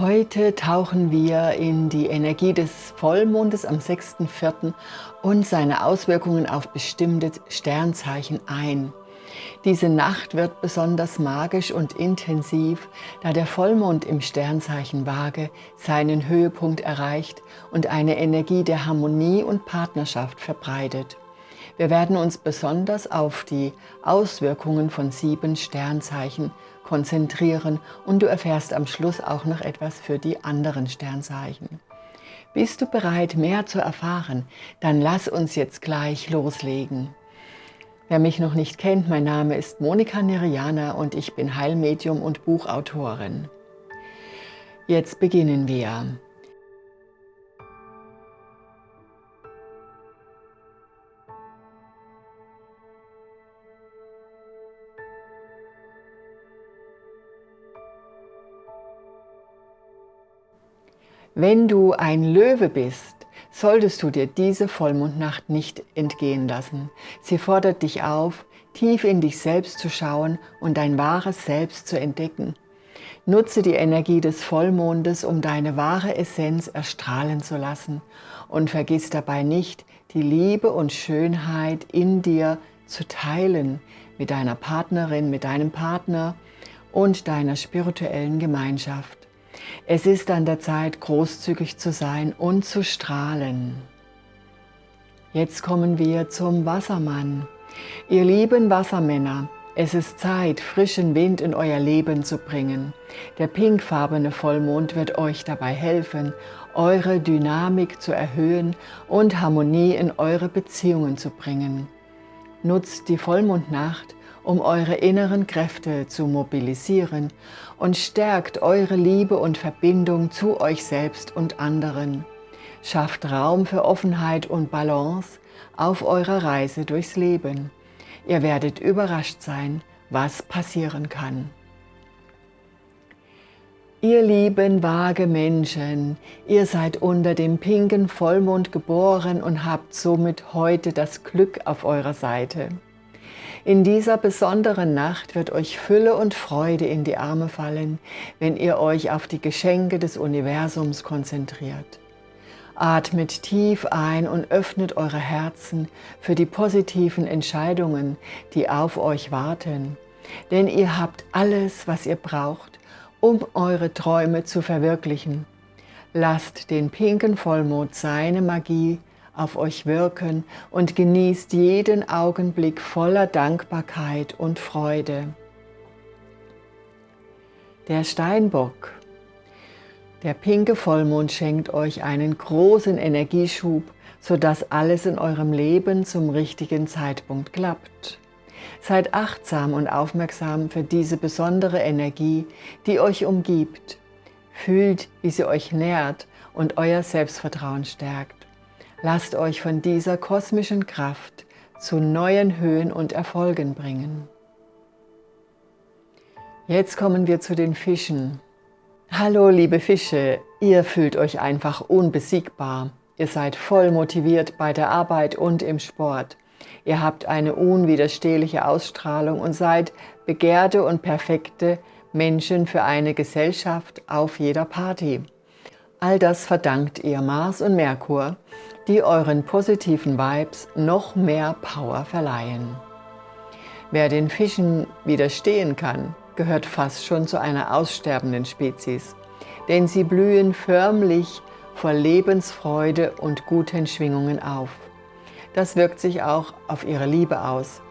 Heute tauchen wir in die Energie des Vollmondes am 6.4. und seine Auswirkungen auf bestimmte Sternzeichen ein. Diese Nacht wird besonders magisch und intensiv, da der Vollmond im Sternzeichen Waage seinen Höhepunkt erreicht und eine Energie der Harmonie und Partnerschaft verbreitet. Wir werden uns besonders auf die Auswirkungen von sieben Sternzeichen konzentrieren und du erfährst am Schluss auch noch etwas für die anderen Sternzeichen. Bist du bereit, mehr zu erfahren? Dann lass uns jetzt gleich loslegen. Wer mich noch nicht kennt, mein Name ist Monika Neriana und ich bin Heilmedium und Buchautorin. Jetzt beginnen wir. Wenn du ein Löwe bist, solltest du dir diese Vollmondnacht nicht entgehen lassen. Sie fordert dich auf, tief in dich selbst zu schauen und dein wahres Selbst zu entdecken. Nutze die Energie des Vollmondes, um deine wahre Essenz erstrahlen zu lassen und vergiss dabei nicht, die Liebe und Schönheit in dir zu teilen mit deiner Partnerin, mit deinem Partner und deiner spirituellen Gemeinschaft. Es ist an der Zeit, großzügig zu sein und zu strahlen. Jetzt kommen wir zum Wassermann. Ihr lieben Wassermänner, es ist Zeit, frischen Wind in euer Leben zu bringen. Der pinkfarbene Vollmond wird euch dabei helfen, eure Dynamik zu erhöhen und Harmonie in eure Beziehungen zu bringen. Nutzt die Vollmondnacht, um eure inneren Kräfte zu mobilisieren und stärkt eure Liebe und Verbindung zu euch selbst und anderen. Schafft Raum für Offenheit und Balance auf eurer Reise durchs Leben. Ihr werdet überrascht sein, was passieren kann. Ihr lieben, vage Menschen, ihr seid unter dem pinken Vollmond geboren und habt somit heute das Glück auf eurer Seite. In dieser besonderen Nacht wird euch Fülle und Freude in die Arme fallen, wenn ihr euch auf die Geschenke des Universums konzentriert. Atmet tief ein und öffnet eure Herzen für die positiven Entscheidungen, die auf euch warten. Denn ihr habt alles, was ihr braucht, um eure Träume zu verwirklichen. Lasst den pinken Vollmond seine Magie auf euch wirken und genießt jeden Augenblick voller Dankbarkeit und Freude. Der Steinbock. Der pinke Vollmond schenkt euch einen großen Energieschub, sodass alles in eurem Leben zum richtigen Zeitpunkt klappt. Seid achtsam und aufmerksam für diese besondere Energie, die euch umgibt. Fühlt, wie sie euch nährt und euer Selbstvertrauen stärkt. Lasst euch von dieser kosmischen Kraft zu neuen Höhen und Erfolgen bringen. Jetzt kommen wir zu den Fischen. Hallo liebe Fische, ihr fühlt euch einfach unbesiegbar. Ihr seid voll motiviert bei der Arbeit und im Sport. Ihr habt eine unwiderstehliche Ausstrahlung und seid begehrte und perfekte Menschen für eine Gesellschaft auf jeder Party. All das verdankt ihr Mars und Merkur, die euren positiven Vibes noch mehr Power verleihen. Wer den Fischen widerstehen kann, gehört fast schon zu einer aussterbenden Spezies, denn sie blühen förmlich vor Lebensfreude und guten Schwingungen auf. Das wirkt sich auch auf ihre Liebe aus.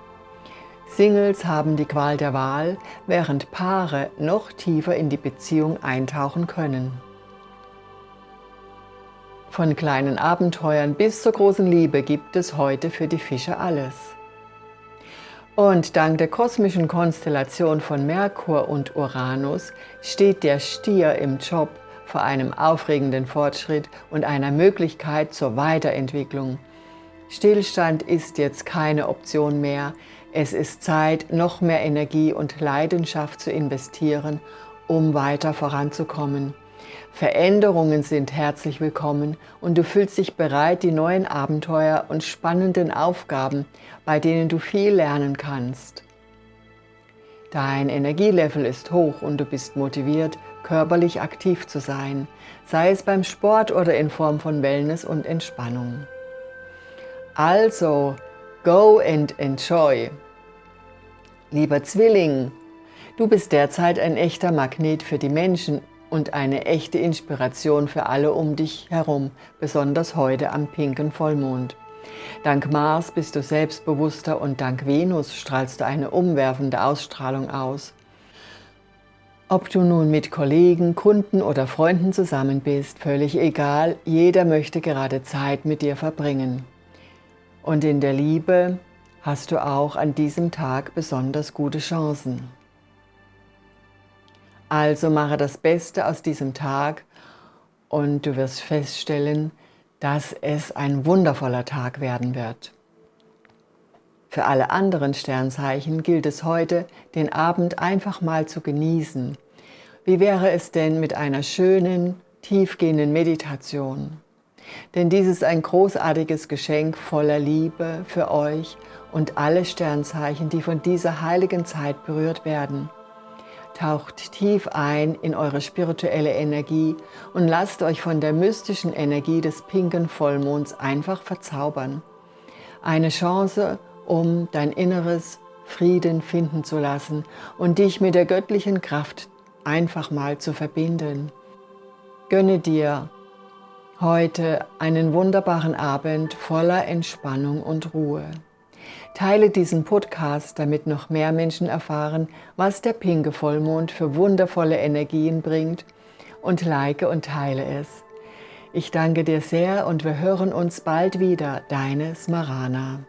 Singles haben die Qual der Wahl, während Paare noch tiefer in die Beziehung eintauchen können. Von kleinen Abenteuern bis zur großen Liebe gibt es heute für die Fische alles. Und dank der kosmischen Konstellation von Merkur und Uranus steht der Stier im Job vor einem aufregenden Fortschritt und einer Möglichkeit zur Weiterentwicklung. Stillstand ist jetzt keine Option mehr. Es ist Zeit, noch mehr Energie und Leidenschaft zu investieren, um weiter voranzukommen. Veränderungen sind herzlich willkommen und du fühlst dich bereit, die neuen Abenteuer und spannenden Aufgaben, bei denen du viel lernen kannst. Dein Energielevel ist hoch und du bist motiviert, körperlich aktiv zu sein, sei es beim Sport oder in Form von Wellness und Entspannung. Also, go and enjoy. Lieber Zwilling, du bist derzeit ein echter Magnet für die Menschen und eine echte Inspiration für alle um dich herum, besonders heute am pinken Vollmond. Dank Mars bist du selbstbewusster und dank Venus strahlst du eine umwerfende Ausstrahlung aus. Ob du nun mit Kollegen, Kunden oder Freunden zusammen bist, völlig egal, jeder möchte gerade Zeit mit dir verbringen. Und in der Liebe hast du auch an diesem Tag besonders gute Chancen. Also mache das Beste aus diesem Tag und du wirst feststellen, dass es ein wundervoller Tag werden wird. Für alle anderen Sternzeichen gilt es heute, den Abend einfach mal zu genießen. Wie wäre es denn mit einer schönen, tiefgehenden Meditation? Denn dies ist ein großartiges Geschenk voller Liebe für euch und alle Sternzeichen, die von dieser heiligen Zeit berührt werden. Taucht tief ein in eure spirituelle Energie und lasst euch von der mystischen Energie des pinken Vollmonds einfach verzaubern. Eine Chance, um dein inneres Frieden finden zu lassen und dich mit der göttlichen Kraft einfach mal zu verbinden. Gönne dir heute einen wunderbaren Abend voller Entspannung und Ruhe. Teile diesen Podcast, damit noch mehr Menschen erfahren, was der pinke Vollmond für wundervolle Energien bringt und like und teile es. Ich danke dir sehr und wir hören uns bald wieder. Deine Smarana.